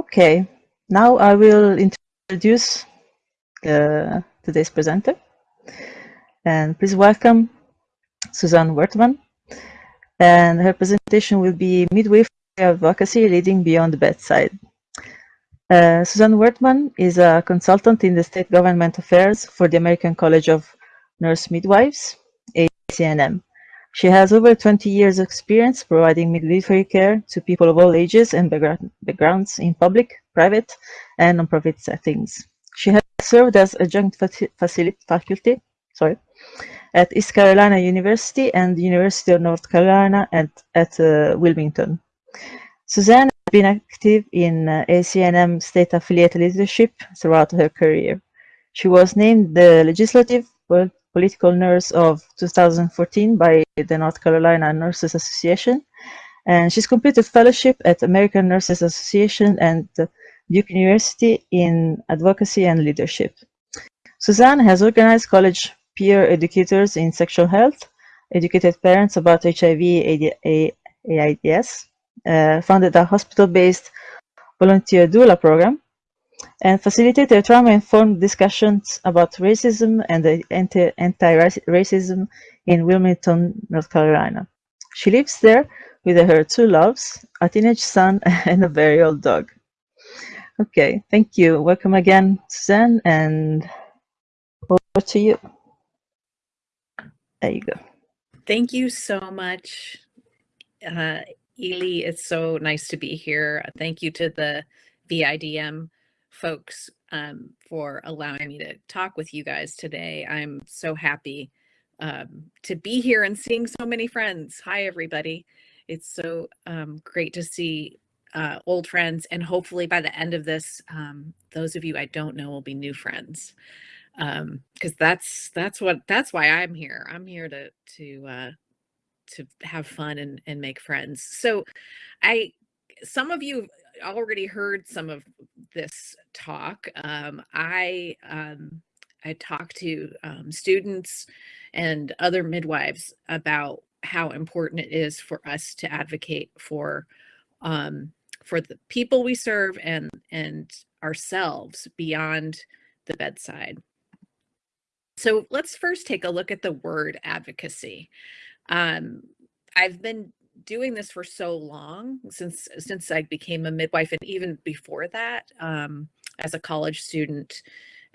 Okay, now I will introduce the, today's presenter. And please welcome Suzanne Wertman. And her presentation will be Midwifery Advocacy Leading Beyond the Bedside. Uh, Suzanne Wertman is a consultant in the State Government Affairs for the American College of Nurse Midwives, ACNM. She has over 20 years experience providing midwifery care to people of all ages and backgrounds in public, private, and nonprofit settings. She has served as adjunct faculty sorry, at East Carolina University and the University of North Carolina at, at uh, Wilmington. Suzanne has been active in uh, ACNM state affiliate leadership throughout her career. She was named the Legislative political nurse of 2014 by the North Carolina Nurses Association. And she's completed fellowship at American Nurses Association and Duke University in advocacy and leadership. Suzanne has organized college peer educators in sexual health, educated parents about HIV AIDS, uh, founded a hospital-based volunteer doula program, and facilitated trauma-informed discussions about racism and anti-racism in Wilmington, North Carolina. She lives there with her two loves, a teenage son and a very old dog. Okay, thank you. Welcome again, Suzanne, and over to you. There you go. Thank you so much, uh, Ely. It's so nice to be here. Thank you to the VIDM folks um, for allowing me to talk with you guys today. I'm so happy um, to be here and seeing so many friends. Hi, everybody. It's so um, great to see uh, old friends. And hopefully by the end of this, um, those of you I don't know will be new friends. Because um, that's that's what that's why I'm here. I'm here to to uh, to have fun and, and make friends. So I some of you already heard some of this talk. Um, I um, I talked to um, students and other midwives about how important it is for us to advocate for um, for the people we serve and and ourselves beyond the bedside. So let's first take a look at the word advocacy. Um, I've been doing this for so long since since I became a midwife and even before that um, as a college student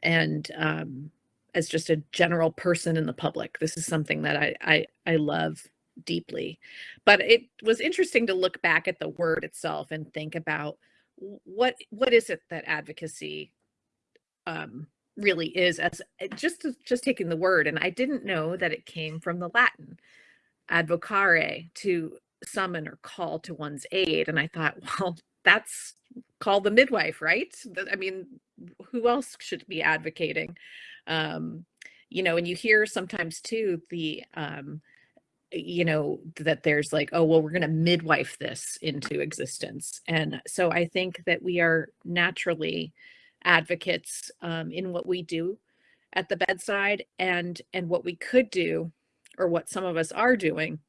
and um, as just a general person in the public. This is something that I, I, I love deeply. But it was interesting to look back at the word itself and think about what what is it that advocacy um, really is as eh, just just taking the word and I didn't know that it came from the Latin advocare to summon or call to one's aid. And I thought, well, that's called the midwife, right? I mean, who else should be advocating? Um, you know, and you hear sometimes too the, um, you know, that there's like, oh, well, we're going to midwife this into existence. And so I think that we are naturally advocates um, in what we do at the bedside and and what we could do or what some of us are doing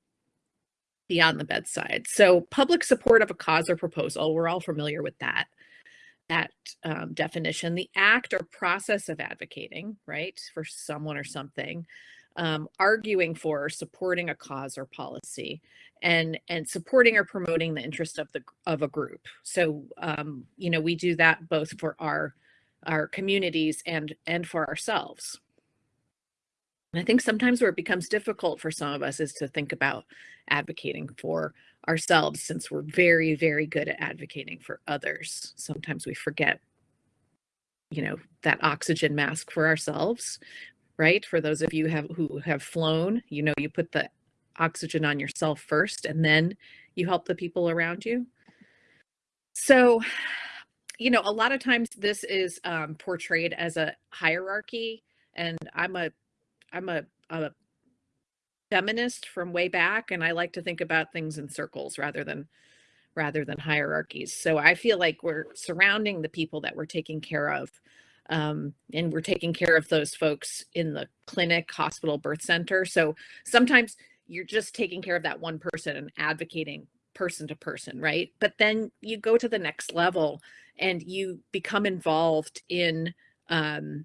beyond the bedside. So public support of a cause or proposal, we're all familiar with that, that um, definition. The act or process of advocating, right, for someone or something, um, arguing for or supporting a cause or policy, and and supporting or promoting the interest of the of a group. So um, you know we do that both for our our communities and and for ourselves. And I think sometimes where it becomes difficult for some of us is to think about advocating for ourselves since we're very, very good at advocating for others. Sometimes we forget, you know, that oxygen mask for ourselves, right? For those of you have, who have flown, you know, you put the oxygen on yourself first and then you help the people around you. So, you know, a lot of times this is um, portrayed as a hierarchy and I'm a I'm a, a feminist from way back and I like to think about things in circles rather than rather than hierarchies. So I feel like we're surrounding the people that we're taking care of um, and we're taking care of those folks in the clinic, hospital, birth center. So sometimes you're just taking care of that one person and advocating person to person, right? But then you go to the next level and you become involved in um,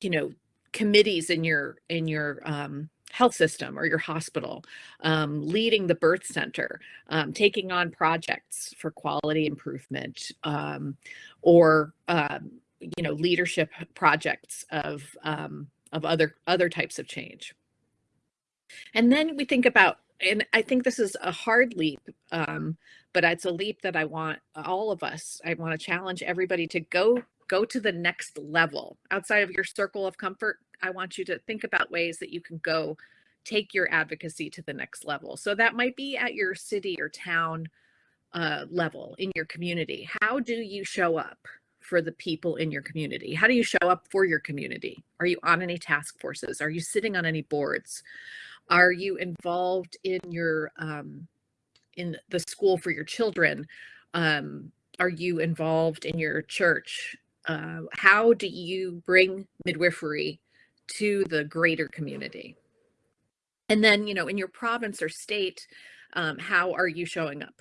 you know committees in your in your um, health system or your hospital, um, leading the birth center, um, taking on projects for quality improvement, um, or um, you know leadership projects of um, of other other types of change. And then we think about, and I think this is a hard leap, um, but it's a leap that I want all of us. I want to challenge everybody to go go to the next level outside of your circle of comfort. I want you to think about ways that you can go take your advocacy to the next level. So that might be at your city or town uh, level in your community. How do you show up for the people in your community? How do you show up for your community? Are you on any task forces? Are you sitting on any boards? Are you involved in your um, in the school for your children? Um, are you involved in your church? Uh, how do you bring midwifery to the greater community? And then, you know, in your province or state, um, how are you showing up?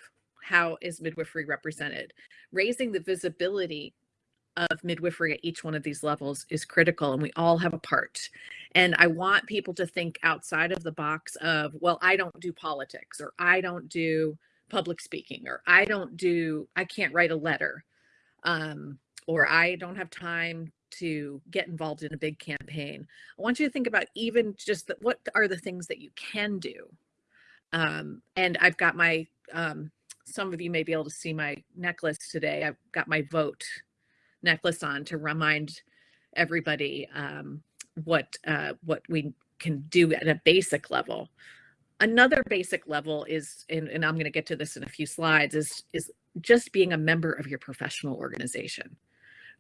How is midwifery represented? Raising the visibility of midwifery at each one of these levels is critical and we all have a part. And I want people to think outside of the box of, well, I don't do politics or I don't do public speaking or I don't do, I can't write a letter um, or I don't have time to get involved in a big campaign. I want you to think about even just the, what are the things that you can do. Um, and I've got my, um, some of you may be able to see my necklace today. I've got my vote necklace on to remind everybody um, what uh, what we can do at a basic level. Another basic level is, and, and I'm going to get to this in a few slides, is is just being a member of your professional organization.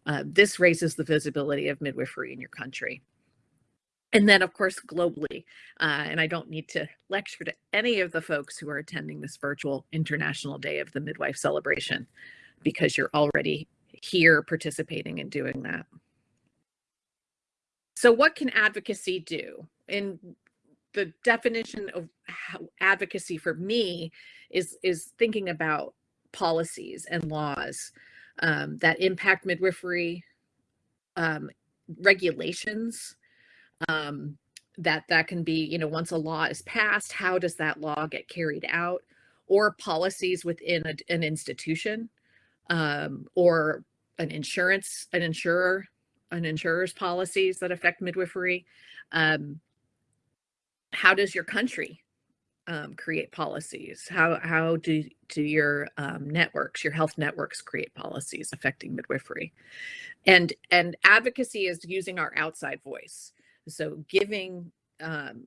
Uh, this raises the visibility of midwifery in your country. And then, of course, globally, uh, and I don't need to lecture to any of the folks who are attending this virtual International Day of the Midwife celebration because you're already here participating and doing that. So what can advocacy do? And the definition of advocacy for me is, is thinking about policies and laws um, that impact midwifery, um, regulations, um, that that can be, you know, once a law is passed, how does that law get carried out? Or policies within a, an institution um, or an insurance, an insurer, an insurer's policies that affect midwifery. Um, how does your country um, create policies? How how do do your um, networks, your health networks, create policies affecting midwifery? And and advocacy is using our outside voice. So giving um,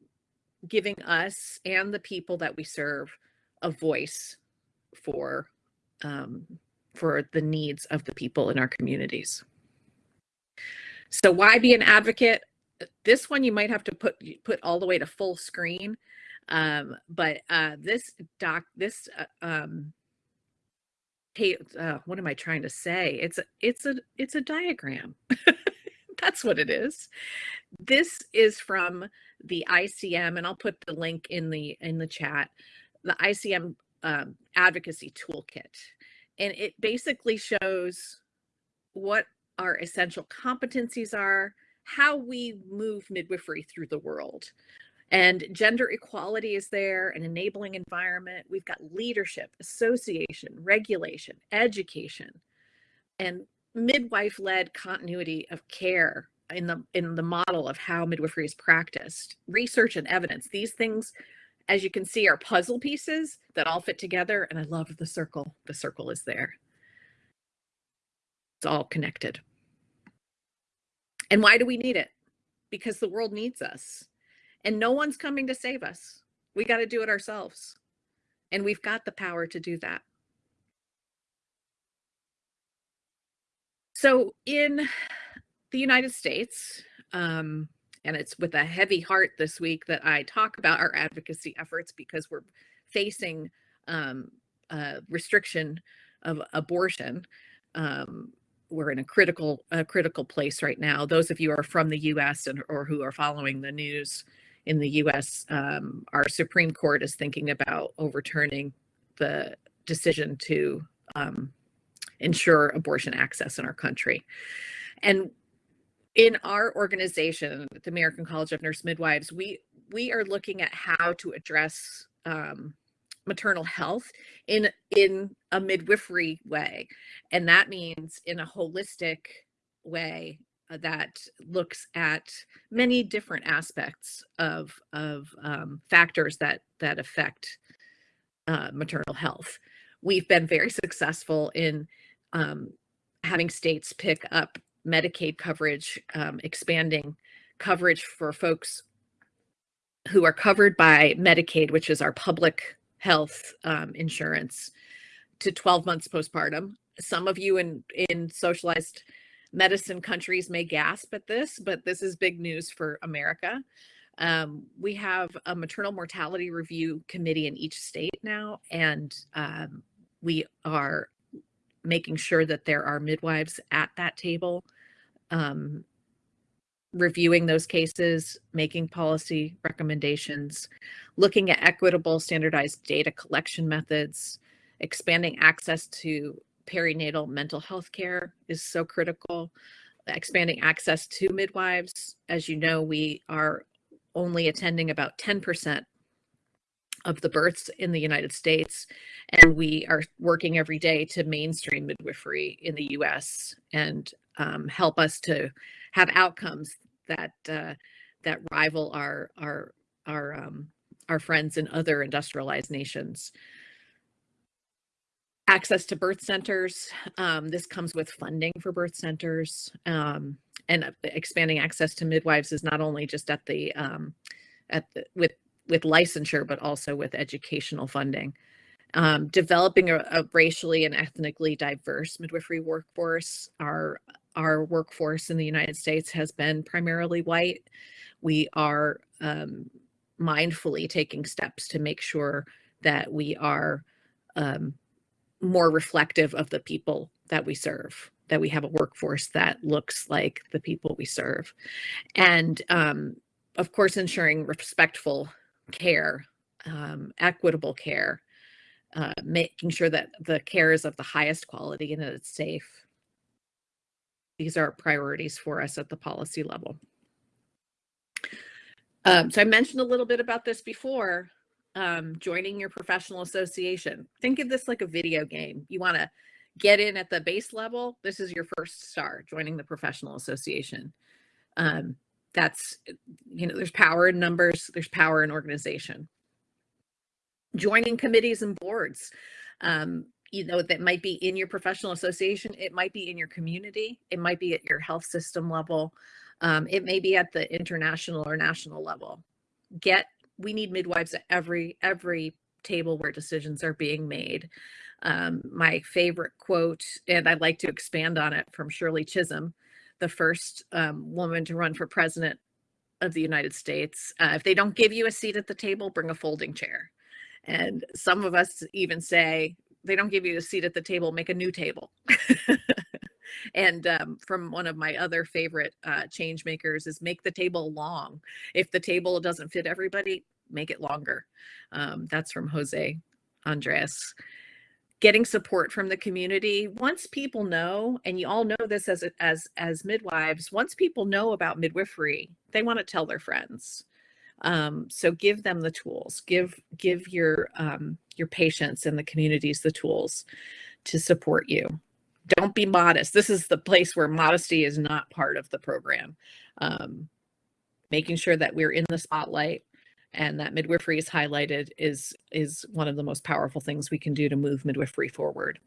giving us and the people that we serve a voice for um, for the needs of the people in our communities. So why be an advocate? This one you might have to put put all the way to full screen. Um, but uh, this doc, this uh, um, uh, what am I trying to say? It's a, it's a, it's a diagram. That's what it is. This is from the ICM, and I'll put the link in the in the chat. The ICM um, advocacy toolkit, and it basically shows what our essential competencies are, how we move midwifery through the world. And gender equality is there, an enabling environment. We've got leadership, association, regulation, education, and midwife-led continuity of care in the in the model of how midwifery is practiced. Research and evidence. These things as you can see, are puzzle pieces that all fit together. And I love the circle. The circle is there. It's all connected. And why do we need it? Because the world needs us. And no one's coming to save us. We got to do it ourselves. And we've got the power to do that. So in the United States, um, and it's with a heavy heart this week that I talk about our advocacy efforts because we're facing um, restriction of abortion. Um, we're in a critical a critical place right now. Those of you are from the U.S. and or who are following the news in the U.S., um, our Supreme Court is thinking about overturning the decision to um, ensure abortion access in our country. And in our organization, the American College of Nurse Midwives, we we are looking at how to address um, maternal health in in a midwifery way, and that means in a holistic way that looks at many different aspects of of um, factors that that affect uh, maternal health. We've been very successful in um, having states pick up Medicaid coverage, um, expanding coverage for folks who are covered by Medicaid, which is our public health um, insurance, to 12 months postpartum. Some of you in, in socialized medicine countries may gasp at this, but this is big news for America. Um, we have a maternal mortality review committee in each state now, and um, we are making sure that there are midwives at that table, um, reviewing those cases, making policy recommendations, looking at equitable standardized data collection methods, expanding access to perinatal mental health care is so critical. Expanding access to midwives. As you know, we are only attending about 10% of the births in the United States. And we are working every day to mainstream midwifery in the US and um, help us to have outcomes that uh, that rival our our our um, our friends in other industrialized nations. Access to birth centers. Um, this comes with funding for birth centers, um, and uh, expanding access to midwives is not only just at the um, at the, with with licensure, but also with educational funding. Um, developing a, a, racially and ethnically diverse midwifery workforce. Our our workforce in the United States has been primarily white. We are um, mindfully taking steps to make sure that we are um, more reflective of the people that we serve, that we have a workforce that looks like the people we serve. And um, of course, ensuring respectful care, um, equitable care, uh, making sure that the care is of the highest quality and that it's safe. These are priorities for us at the policy level. Um, so I mentioned a little bit about this before, um, joining your professional association. Think of this like a video game. You want to get in at the base level. This is your first star, joining the professional association. Um, that's, you know, there's power in numbers, there's power in organization. Joining committees and boards, um, you know, that might be in your professional association, it might be in your community, it might be at your health system level, um, it may be at the international or national level. Get, we need midwives at every, every table where decisions are being made. Um, my favorite quote, and I'd like to expand on it from Shirley Chisholm, the first um, woman to run for president of the United States. Uh, if they don't give you a seat at the table, bring a folding chair. And some of us even say, they don't give you a seat at the table, make a new table. and um, from one of my other favorite uh, change makers is make the table long. If the table doesn't fit everybody, make it longer. Um, that's from Jose Andres. Getting support from the community. Once people know and you all know this as as as midwives once people know about midwifery they want to tell their friends. Um, so give them the tools. Give give your um, your patients and the communities the tools to support you don't be modest. This is the place where modesty is not part of the program. Um, making sure that we're in the spotlight and that midwifery is highlighted is is one of the most powerful things we can do to move midwifery forward.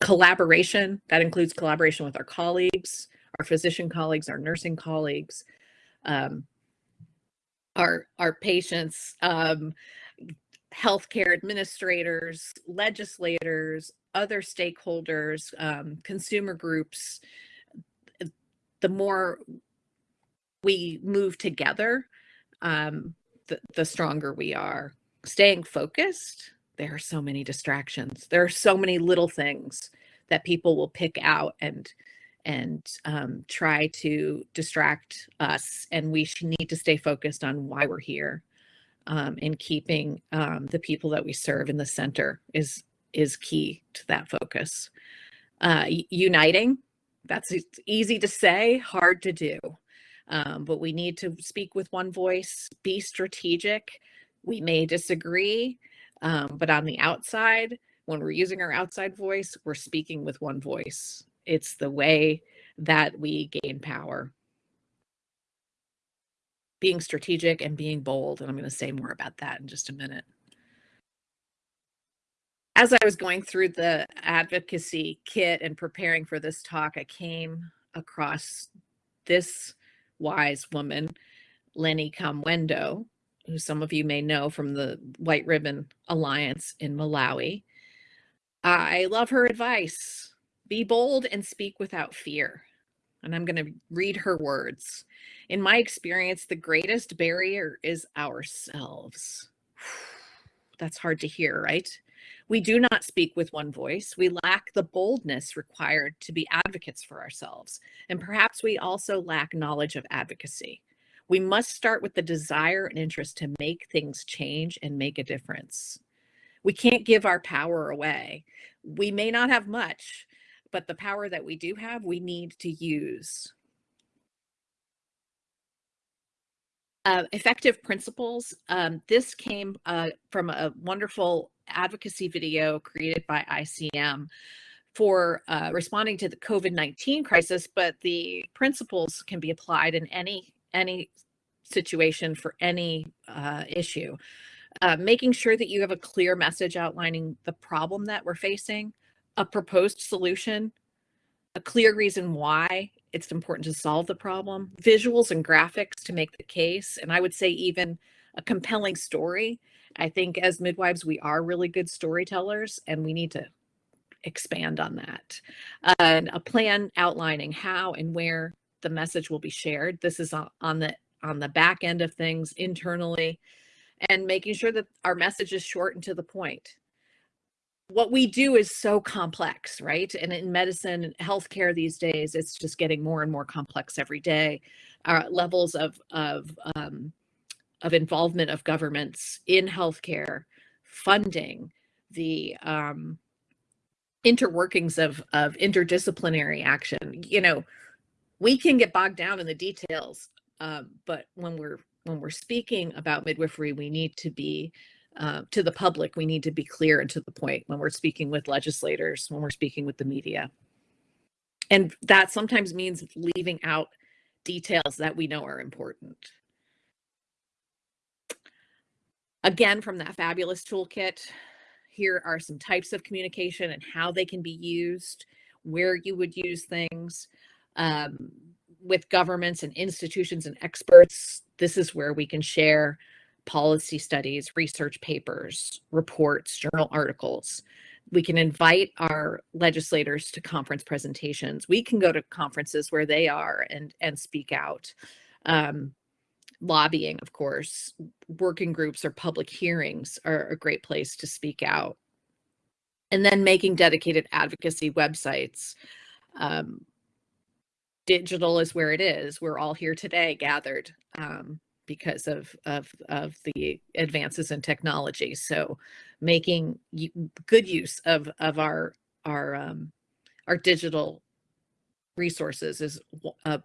Collaboration that includes collaboration with our colleagues our physician colleagues our nursing colleagues um, our our patients um, healthcare administrators legislators other stakeholders um, consumer groups the more we move together um, the, the stronger we are. Staying focused, there are so many distractions. There are so many little things that people will pick out and and um, try to distract us. And we need to stay focused on why we're here. Um, and keeping um, the people that we serve in the center is is key to that focus. uh, uniting. That's easy to say, hard to do. Um, but we need to speak with one voice, be strategic. We may disagree, um, but on the outside, when we're using our outside voice, we're speaking with one voice. It's the way that we gain power. Being strategic and being bold. And I'm going to say more about that in just a minute. As I was going through the advocacy kit and preparing for this talk, I came across this wise woman, Lennie Kamwendo, who some of you may know from the White Ribbon Alliance in Malawi. I love her advice. Be bold and speak without fear. And I'm going to read her words. In my experience, the greatest barrier is ourselves. That's hard to hear, right? We do not speak with one voice. We lack the boldness required to be advocates for ourselves. And perhaps we also lack knowledge of advocacy. We must start with the desire and interest to make things change and make a difference. We can't give our power away. We may not have much, but the power that we do have, we need to use. Uh, effective principles. Um, this came uh, from a wonderful advocacy video created by ICM for uh, responding to the COVID-19 crisis, but the principles can be applied in any any situation for any uh, issue. Uh, making sure that you have a clear message outlining the problem that we're facing, a proposed solution, a clear reason why it's important to solve the problem, visuals and graphics to make the case, and I would say even a compelling story. I think as midwives, we are really good storytellers and we need to expand on that. And a plan outlining how and where the message will be shared. This is on the on the back end of things internally and making sure that our message is short and to the point what we do is so complex, right? And in medicine and healthcare these days, it's just getting more and more complex every day. Our levels of of um, of involvement of governments in healthcare, funding, the um, interworkings of of interdisciplinary action. You know, we can get bogged down in the details, um, but when we're when we're speaking about midwifery, we need to be uh, to the public, we need to be clear and to the point when we're speaking with legislators, when we're speaking with the media. And that sometimes means leaving out details that we know are important. Again, from that fabulous toolkit, here are some types of communication and how they can be used, where you would use things. Um, with governments and institutions and experts, this is where we can share policy studies, research papers, reports, journal articles. We can invite our legislators to conference presentations. We can go to conferences where they are and, and speak out. Um, lobbying, of course, working groups or public hearings are a great place to speak out. And then making dedicated advocacy websites. Um, digital is where it is. We're all here today gathered. Um, because of of of the advances in technology. So making good use of of our our um, our digital resources is a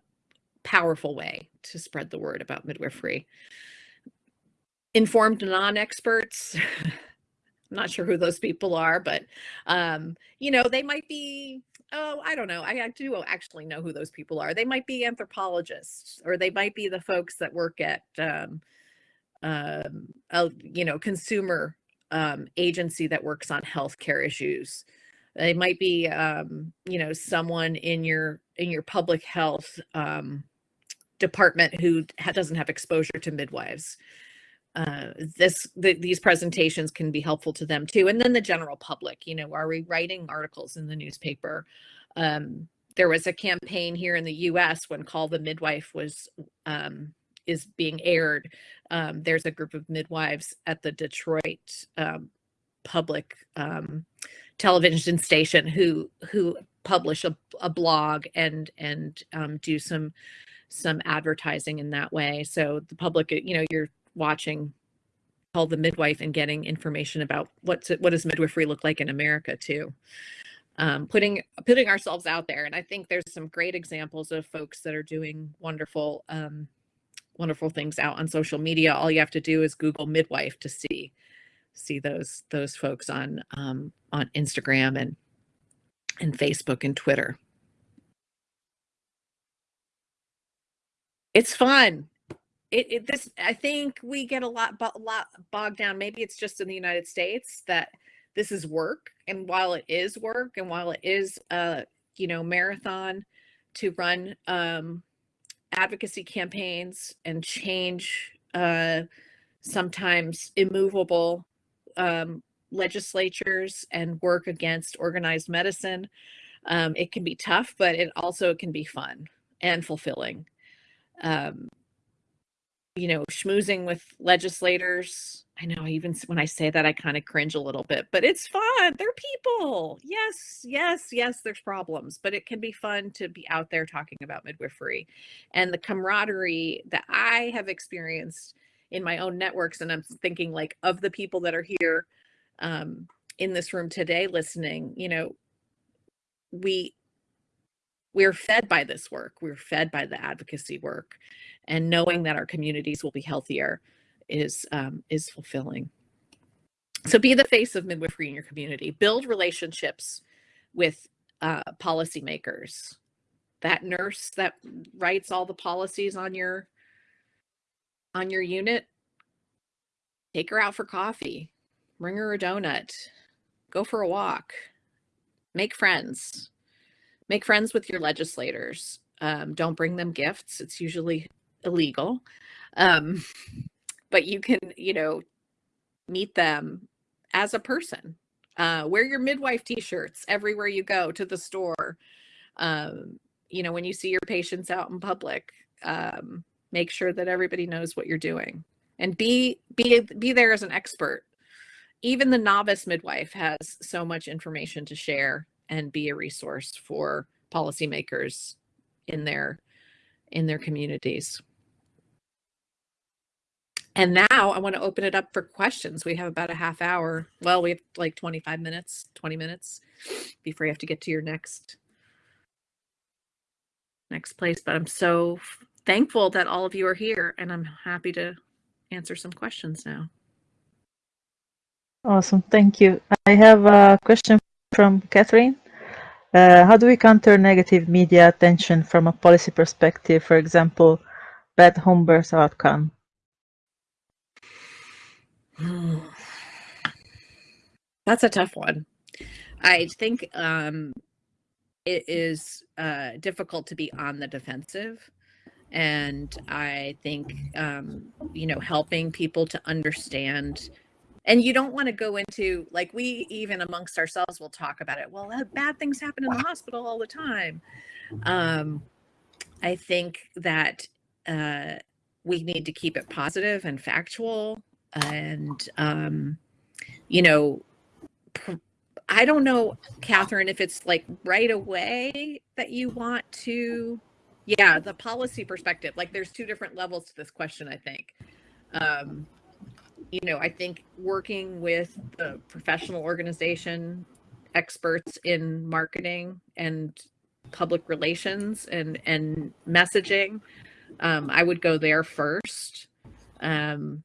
powerful way to spread the word about midwifery. Informed non-experts, I'm not sure who those people are, but um, you know, they might be oh, I don't know. I, I, do actually know who those people are. They might be anthropologists, or they might be the folks that work at, um, um, a, you know, consumer um, agency that works on healthcare issues. They might be, um, you know, someone in your in your public health um, department who ha doesn't have exposure to midwives. Uh, this the, these presentations can be helpful to them too and then the general public you know are we writing articles in the newspaper um, there was a campaign here in the us when call the midwife was um, is being aired um, there's a group of midwives at the detroit um, public um, television station who who publish a, a blog and and um, do some some advertising in that way so the public you know you're watching called the midwife and getting information about what's what does midwifery look like in America too. um, putting putting ourselves out there. And I think there's some great examples of folks that are doing wonderful um, wonderful things out on social media. All you have to do is Google midwife to see see those those folks on um, on Instagram and and Facebook and Twitter. It's fun. It, it this I think we get a lot a lot bogged down. Maybe it's just in the United States that this is work, and while it is work, and while it is a you know marathon to run um, advocacy campaigns and change uh, sometimes immovable um, legislatures and work against organized medicine. Um, it can be tough, but it also can be fun and fulfilling. Um, you know, schmoozing with legislators. I know I even when I say that, I kind of cringe a little bit, but it's fun. They're people. Yes, yes, yes, there's problems, but it can be fun to be out there talking about midwifery and the camaraderie that I have experienced in my own networks. And I'm thinking like of the people that are here um, in this room today listening, you know, we we're fed by this work. We're fed by the advocacy work and knowing that our communities will be healthier is um, is fulfilling. So be the face of midwifery in your community. Build relationships with uh, policymakers. That nurse that writes all the policies on your on your unit, take her out for coffee, bring her a donut, go for a walk, make friends, make friends with your legislators. Um, don't bring them gifts. It's usually illegal. Um, but you can, you know, meet them as a person. Uh, wear your midwife t-shirts everywhere you go to the store. Um, you know, when you see your patients out in public, um, make sure that everybody knows what you're doing and be be be there as an expert. Even the novice midwife has so much information to share and be a resource for policymakers in their in their communities. And now I want to open it up for questions. We have about a half hour. Well, we have like 25 minutes, 20 minutes before you have to get to your next next place. But I'm so thankful that all of you are here and I'm happy to answer some questions now. Awesome. Thank you. I have a question from Catherine. Uh, how do we counter negative media attention from a policy perspective, for example, bad home birth outcome? That's a tough one. I think um, it is uh, difficult to be on the defensive. And I think, um, you know, helping people to understand. And you don't want to go into, like, we even amongst ourselves will talk about it. Well, bad things happen in the hospital all the time. Um, I think that uh, we need to keep it positive and factual and um, you know, I don't know, Catherine, if it's like right away that you want to, yeah, the policy perspective. Like, there's two different levels to this question. I think. Um, you know, I think working with the professional organization experts in marketing and public relations and and messaging, um, I would go there first. Um,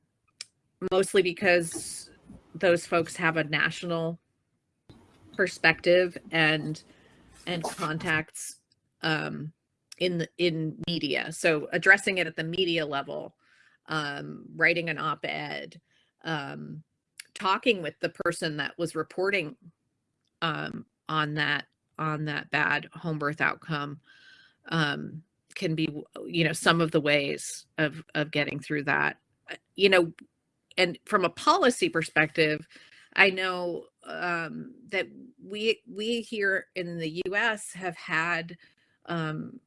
mostly because those folks have a national perspective and and contacts um, in the in media. So addressing it at the media level, um, writing an op-ed, um, talking with the person that was reporting um, on that on that bad home birth outcome um, can be you know some of the ways of of getting through that. You know, and from a policy perspective, I know um, that we we here in the U.S. have had um,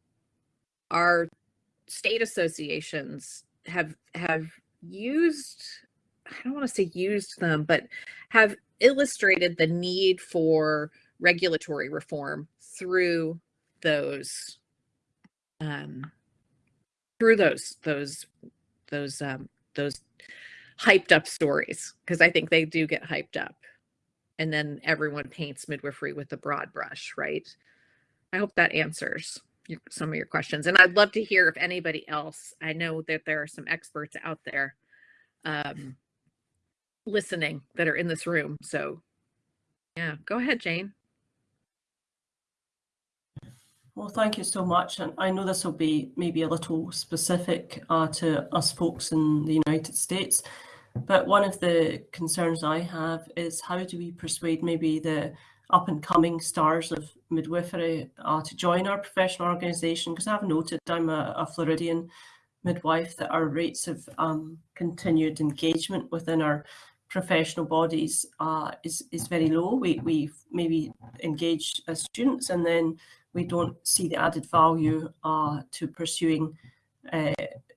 our state associations have have used I don't want to say used them, but have illustrated the need for regulatory reform through those um, through those those those um, those hyped up stories because I think they do get hyped up. and then everyone paints midwifery with a broad brush, right? I hope that answers some of your questions. And I'd love to hear if anybody else, I know that there are some experts out there um, listening that are in this room. So yeah, go ahead, Jane. Well, thank you so much. And I know this will be maybe a little specific uh, to us folks in the United States, but one of the concerns I have is how do we persuade maybe the up and coming stars of midwifery uh, to join our professional organisation? Because I've noted I'm a, a, Floridian midwife that our rates of um, continued engagement within our professional bodies uh, is, is very low. We, we maybe engage as students and then we don't see the added value uh, to pursuing uh,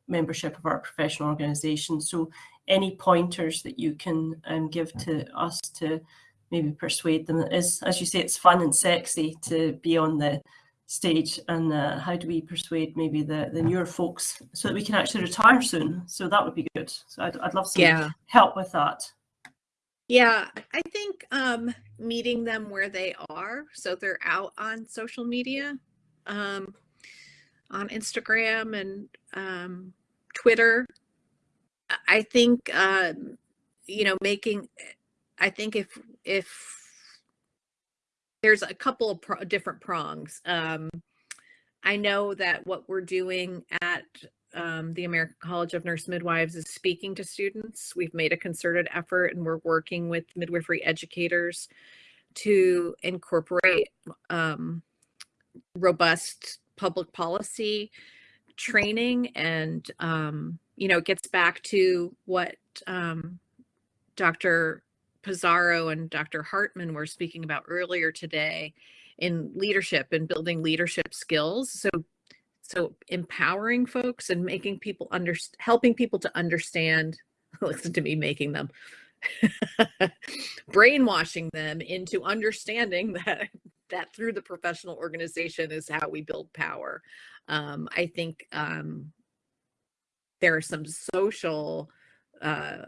membership of our professional organisation. So any pointers that you can um, give to us to maybe persuade them is, as you say, it's fun and sexy to be on the stage and uh, how do we persuade maybe the, the newer folks so that we can actually retire soon? So that would be good. So I'd, I'd love some yeah. help with that. Yeah, I think um, meeting them where they are. So they're out on social media, um, on Instagram and um, Twitter. I think, uh, you know, making, I think if, if there's a couple of different prongs. Um, I know that what we're doing at um, the American College of Nurse Midwives is speaking to students. We've made a concerted effort and we're working with midwifery educators to incorporate um, robust public policy training and um, you know it gets back to what um, Dr. Pizarro and Dr. Hartman were speaking about earlier today in leadership and building leadership skills. So so empowering folks and making people under helping people to understand listen to me making them brainwashing them into understanding that that through the professional organization is how we build power. Um, i think um, there are some social uh,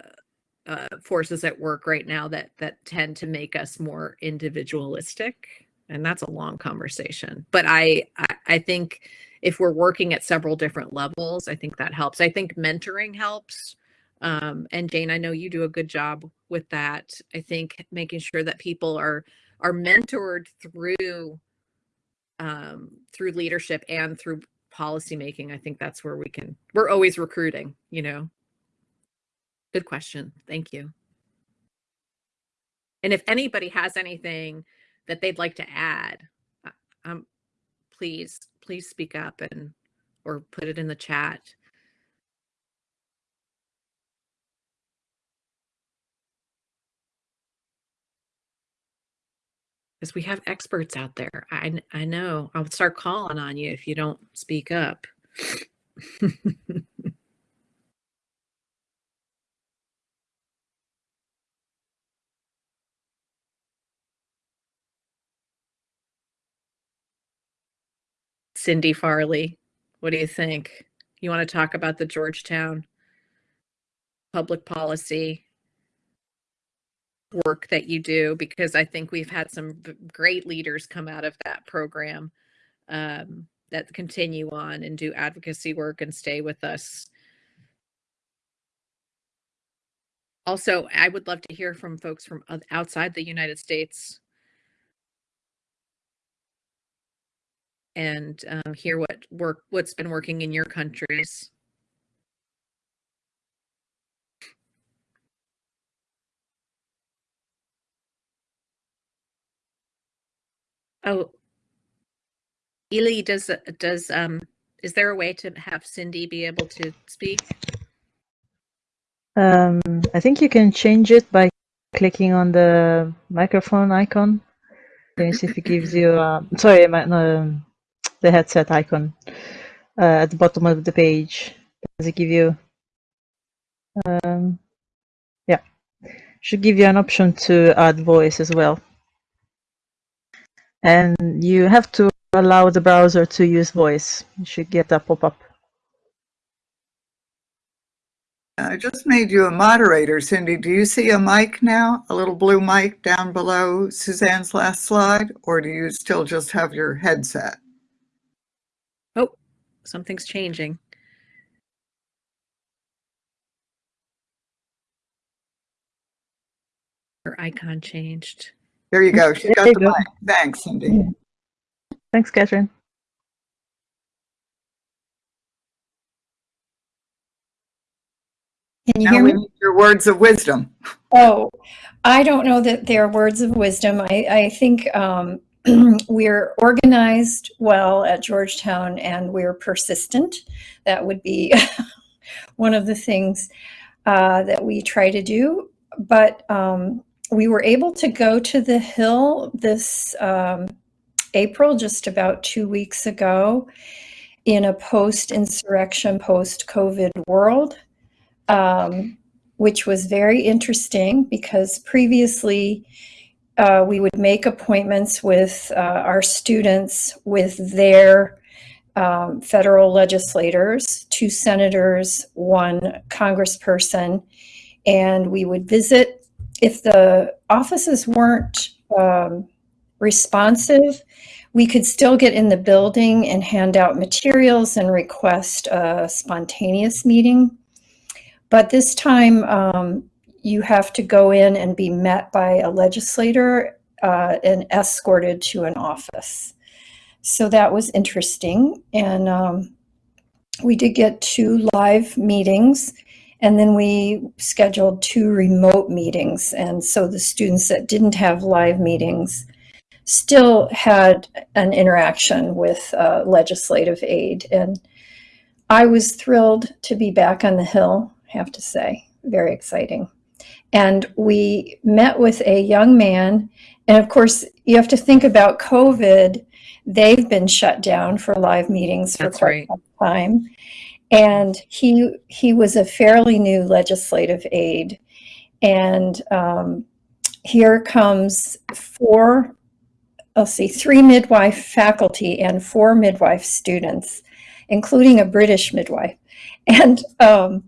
uh, forces at work right now that that tend to make us more individualistic and that's a long conversation. But I, I i think if we're working at several different levels, I think that helps. I think mentoring helps. Um, and Jane, I know you do a good job with that. I think making sure that people are are mentored through um, through leadership and through policy making. I think that's where we can. We're always recruiting. You know. Good question. Thank you. And if anybody has anything that they'd like to add, I'm please, please speak up and or put it in the chat. Because we have experts out there. I, I know. I'll start calling on you if you don't speak up. Cindy Farley. What do you think? You want to talk about the Georgetown public policy work that you do? Because I think we've had some great leaders come out of that program um, that continue on and do advocacy work and stay with us. Also, I would love to hear from folks from outside the United States and um, hear what work what's been working in your countries. Oh, Ely, does does um is there a way to have Cindy be able to speak? Um, I think you can change it by clicking on the microphone icon. Me see if it gives you. Uh, sorry, my, no, the headset icon uh, at the bottom of the page. Does it give you? Um, yeah, should give you an option to add voice as well. And you have to allow the browser to use voice. You should get a pop-up. I just made you a moderator, Cindy. Do you see a mic now? A little blue mic down below Suzanne's last slide? Or do you still just have your headset? Something's changing. Her icon changed. There you go. She got the go. mic. Thanks, Cindy. Thanks, Catherine. Can you Now hear we me? need your words of wisdom. Oh, I don't know that they're words of wisdom. I, I think um, we're organized well at Georgetown and we're persistent. That would be one of the things uh, that we try to do. But um, we were able to go to the Hill this um, April, just about two weeks ago, in a post insurrection, post COVID world. Um, which was very interesting because previously uh, we would make appointments with uh, our students with their um, federal legislators, two senators, one congressperson, and we would visit. If the offices weren't um, responsive, we could still get in the building and hand out materials and request a spontaneous meeting. But this time, um, you have to go in and be met by a legislator uh, and escorted to an office. So that was interesting. And um, we did get two live meetings, and then we scheduled two remote meetings. And so the students that didn't have live meetings still had an interaction with uh, legislative aide. And I was thrilled to be back on the Hill have to say. Very exciting. And we met with a young man. And of course, you have to think about COVID. They've been shut down for live meetings for That's quite right. some time. And he he was a fairly new legislative aide. And um, here comes four, let's see, three midwife faculty and four midwife students, including a British midwife. And um,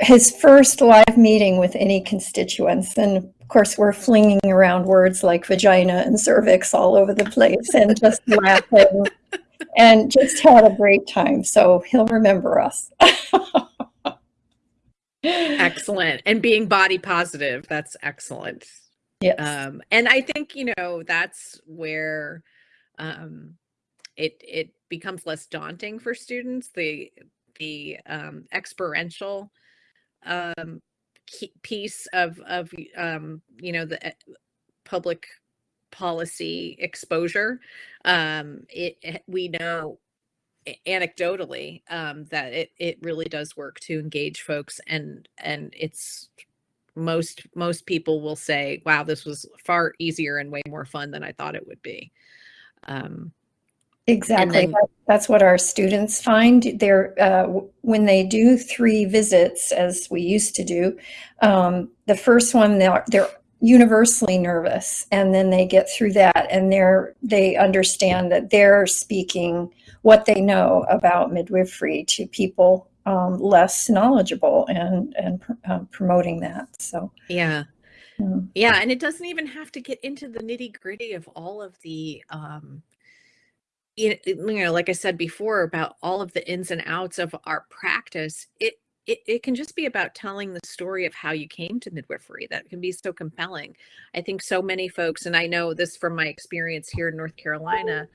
his first live meeting with any constituents. And of course, we're flinging around words like vagina and cervix all over the place and just laughing and just had a great time. So he'll remember us. Excellent. And being body positive, that's excellent. Yes. Um, and I think, you know, that's where um, it it becomes less daunting for students. The the um, experiential um, piece of of um, you know the public policy exposure. Um, it we know anecdotally um, that it it really does work to engage folks and and it's most most people will say wow this was far easier and way more fun than i thought it would be um, Exactly. then- That- That's what our students find. They're uh, when they do three visits, as we used to do. Um, the first one, they're, they're universally nervous, and then they get through that, and they're they understand that they're speaking what they know about midwifery to people um, less knowledgeable, and and pr- um, promoting that. So. yeah um, yeah and it doesn't even have to get into the nitty gritty of all of the um you know, like i said before about all of the ins and outs of our practice it it, it can just be about telling the story of how you came to midwifery. That can be so compelling. I think so many folks and i know this from my experience here in north carolina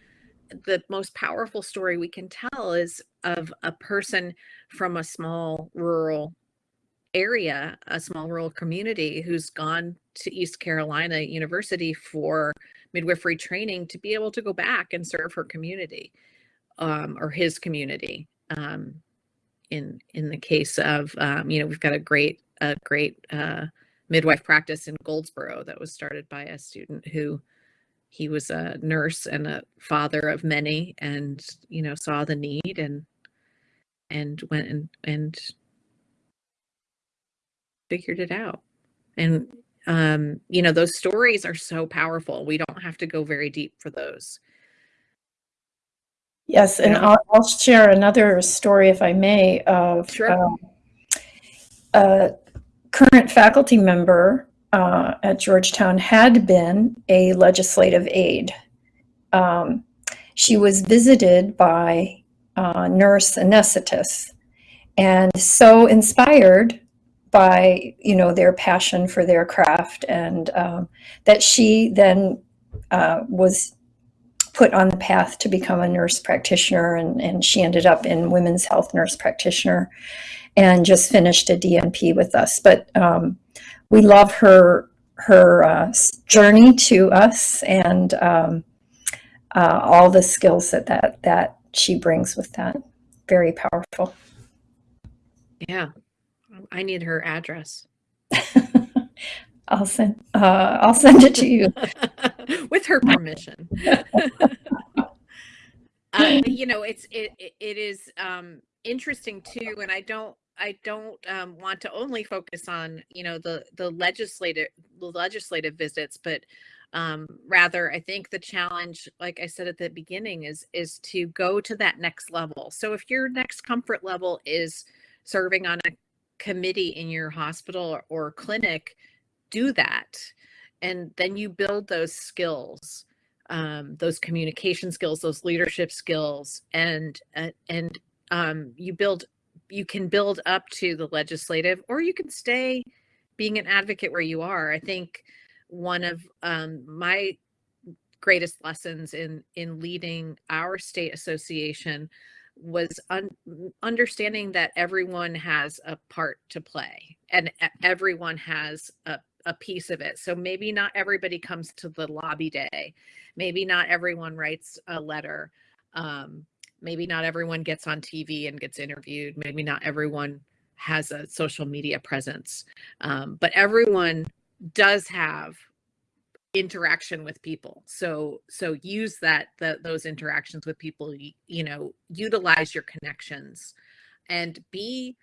the most powerful story we can tell is of a person from a small rural area, a small rural community who's gone to East Carolina University for midwifery training to be able to go back and serve her community um, or his community. Um, in in the case of um, you know we've got a great a great uh, midwife practice in Goldsboro that was started by a student who he was a nurse and a father of many and you know saw the need and and went and and figured it out and um you know those stories are so powerful we don't have to go very deep for those Yes, and. I'll, I'll share another story, if I may, of Sure. um, a current faculty member uh, at Georgetown had been a legislative aide. Um, she was visited by uh, nurse anesthetist and so inspired by you know their passion for their craft and um, that she then uh, was put on the path to become a nurse practitioner and, and she ended up in women's health nurse practitioner and just finished a DNP with us. But um, we love her her uh, journey to us and um, uh, all the skills that, that that she brings with that. Very powerful. Yeah. I need her address. I'll send uh, I'll send it to you. with her permission. uh, you know, it's it it, it is um, interesting too, and I don't I don't um, want to only focus on you know the the legislative the legislative visits, but um, rather I think the challenge, like I said at the beginning, is is to go to that next level. So if your next comfort level is serving on a committee in your hospital or, or clinic, do that and then you build those skills um, those communication skills those leadership skills and uh, and um, you build you can build up to the legislative or you can stay being an advocate where you are. I think one of um, my greatest lessons in in leading our state association was un- understanding that everyone has a part to play and everyone has a a piece of it. So maybe not everybody comes to the lobby day. Maybe not everyone writes a letter. Um, maybe not everyone gets on TV and gets interviewed. Maybe not everyone has a social media presence. Um, but everyone does have interaction with people. So so use that the, those interactions with people. You, you know, utilize your connections, and be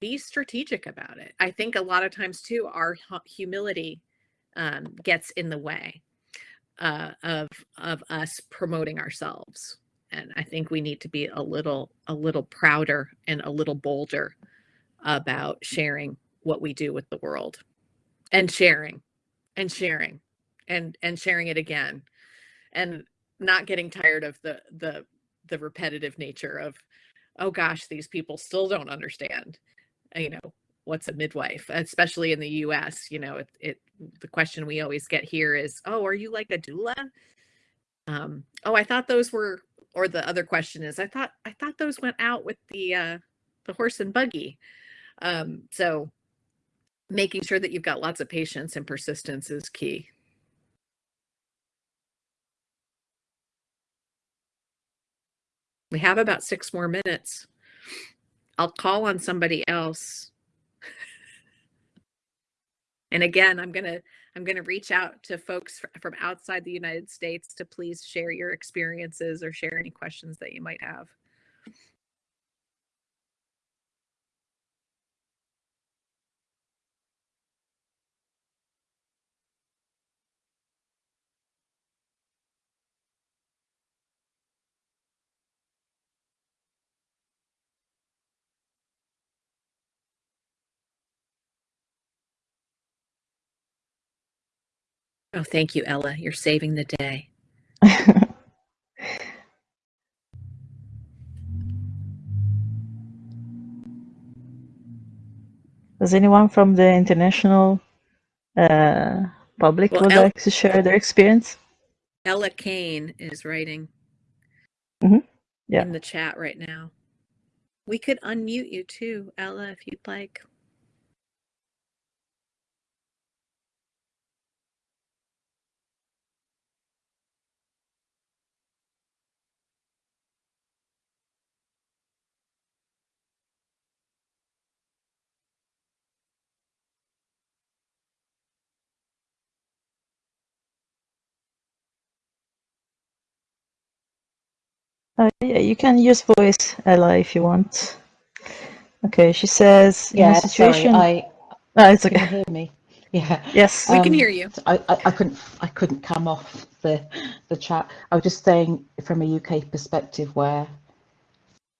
be strategic about it. I think a lot of times too, our humility um, gets in the way uh, of of us promoting ourselves, and I think we need to be a little a little prouder and a little bolder about sharing what we do with the world, and sharing, and sharing, and and sharing it again, and not getting tired of the the the repetitive nature of oh gosh these people still don't understand you know what's a midwife especially in the us you know it, it the question we always get here is oh are you like a doula? Um oh i thought those were or the other question is i thought i thought those went out with the uh the horse and buggy. Um so making sure that you've got lots of patience and persistence is key we have about six more minutes I'll call on somebody else. and again, I'm going to I'm going to reach out to folks from outside the United States to please share your experiences or share any questions that you might have. Oh, thank you, Ella. You're saving the day. Does anyone from the international uh, public Well, would like to share their experience? Ella Kane is writing Mhm. Yeah. in the chat right now. We could unmute you too, Ella, if you'd like. Uh, yeah, you can use voice, Ella, if you want. Okay, she says, in Yeah, situation. sorry, I Ah, it's can you okay. hear me? Yeah, Yes. We can Um, hear you. I, I, I couldn't I couldn't come off the the chat. I was just saying from a UK perspective where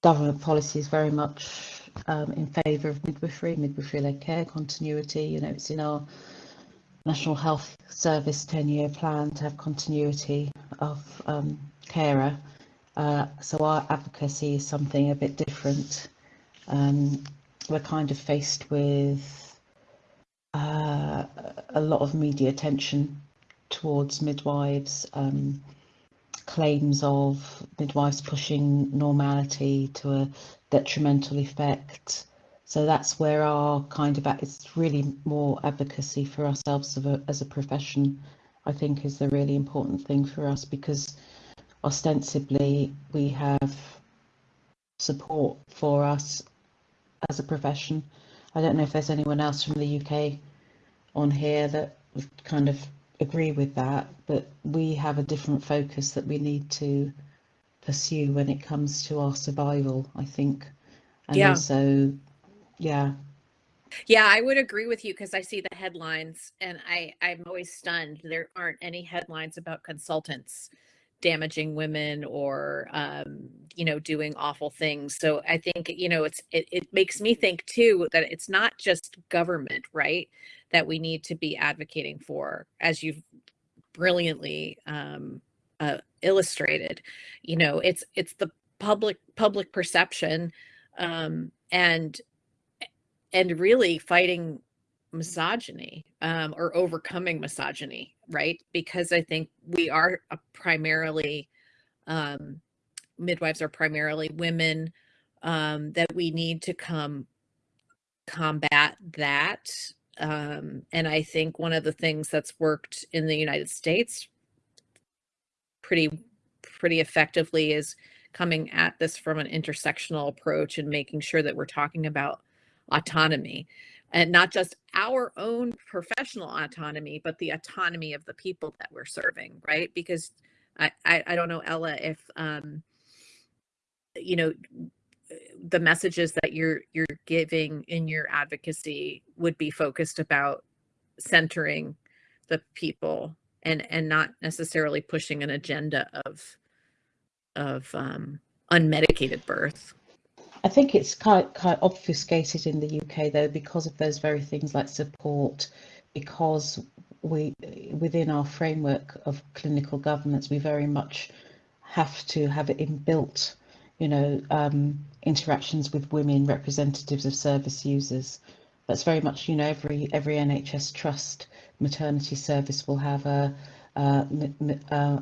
government policy is very much um, in favour of midwifery, midwifery-led care continuity. You know, it's in our National Health Service 10-year plan to have continuity of um, carer. Uh, so our advocacy is something a bit different. Um, we're kind of faced with uh, a lot of media attention towards midwives, um, claims of midwives pushing normality to a detrimental effect. So that's where our kind of it's really more advocacy for ourselves as a, as a profession. I think is the really important thing for us because ostensibly we have support for us as a profession. I don't know if there's anyone else from the UK on here that would kind of agree with that, but we have a different focus that we need to pursue when it comes to our survival, I think. And Yeah. also, yeah, Yeah, I would agree with you because I see the headlines and I, I'm always stunned. There aren't any headlines about consultants damaging women or um, you know, doing awful things. So I think, you know, it's it, it makes me think too that it's not just government, right? That we need to be advocating for, as you've brilliantly um uh, illustrated. You know, it's it's the public public perception um and and really fighting misogyny um, or overcoming misogyny, right? Because I think we are primarily um, midwives are primarily women um, that we need to come combat that. Um, and I think one of the things that's worked in the United States pretty pretty effectively is coming at this from an intersectional approach and making sure that we're talking about autonomy and not just our own professional autonomy but the autonomy of the people that we're serving right? Because i i, I don't know ella if um you know the messages that you're you're giving in your advocacy would be focused about centering the people and and not necessarily pushing an agenda of of um unmedicated birth I think it's quite quite obfuscated in the UK though because of those very things like support, because we within our framework of clinical governance we very much have to have it inbuilt, you know, um, interactions with women representatives of service users. That's very much you know every every NHS trust maternity service will have a uh, uh,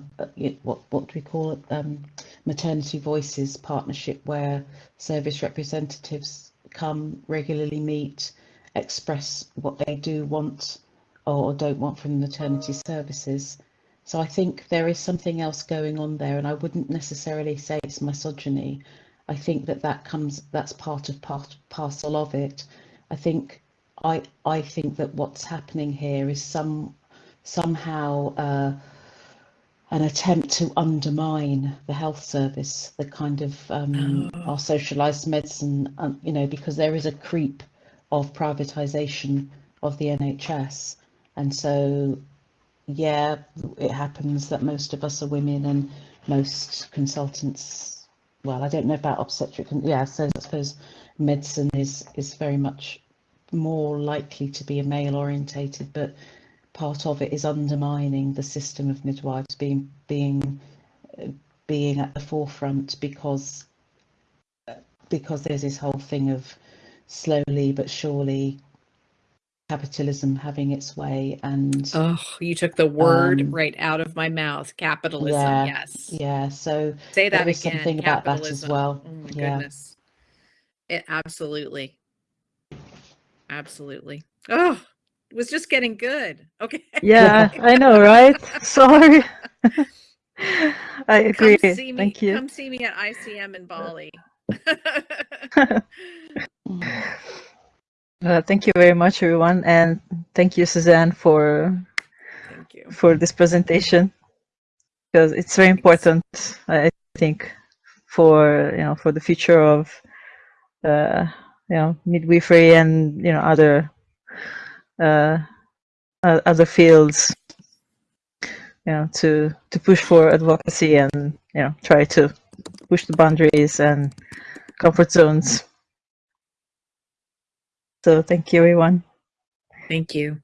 what what do we call it? Um, maternity voices partnership where service representatives come regularly meet, express what they do want or don't want from maternity services. So I think there is something else going on there, and I wouldn't necessarily say it's misogyny. I think that that comes that's part of part parcel of it. I think I I think that what's happening here is some somehow uh, an attempt to undermine the health service, the kind of um, Oh. our socialised medicine, um, you know, because there is a creep of privatisation of the NHS, and so yeah, it happens that most of us are women and most consultants. Well, I don't know about obstetrician. yeah, so I suppose medicine is is very much more likely to be a male orientated, but part of it is undermining the system of midwives being being being at the forefront because because there's this whole thing of slowly but surely capitalism having its way and oh you took the word Um, right out of my mouth capitalism yeah, yes. yeah so say that again something about that as well. oh my Yeah. goodness. It absolutely. Absolutely. Oh was just getting good okay Yeah, I know, right? Sorry. I agree. come see me Thank you. come see me at icm in bali Uh, thank you very much, everyone, and thank you, Suzanne, for thank you for this presentation because it's very important. I think for you know for the future of uh, you know midwifery and you know other uh, other fields. You know to to push for advocacy and you know try to push the boundaries and comfort zones. So thank you, everyone. Thank you.